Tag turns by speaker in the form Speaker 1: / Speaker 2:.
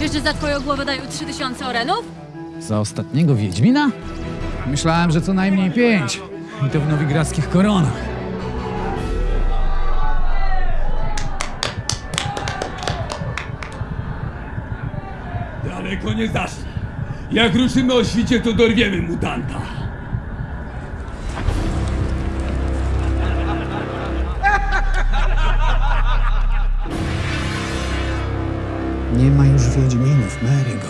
Speaker 1: Wiesz, że za twoją głowę dają 3000 orenów?
Speaker 2: Za ostatniego Wiedźmina? Myślałem, że co najmniej pięć. I to w nowigradzkich koronach.
Speaker 3: Daleko nie zaszli. Jak ruszymy o świcie, to dorwiemy mutanta.
Speaker 2: Nie ma już Wiedźminów, Marigold.